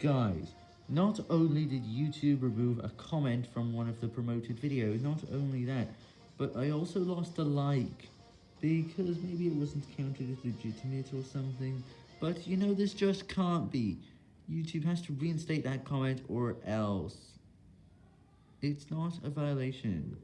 Guys, not only did YouTube remove a comment from one of the promoted videos, not only that, but I also lost a like, because maybe it wasn't counted as legitimate or something, but you know this just can't be. YouTube has to reinstate that comment or else. It's not a violation.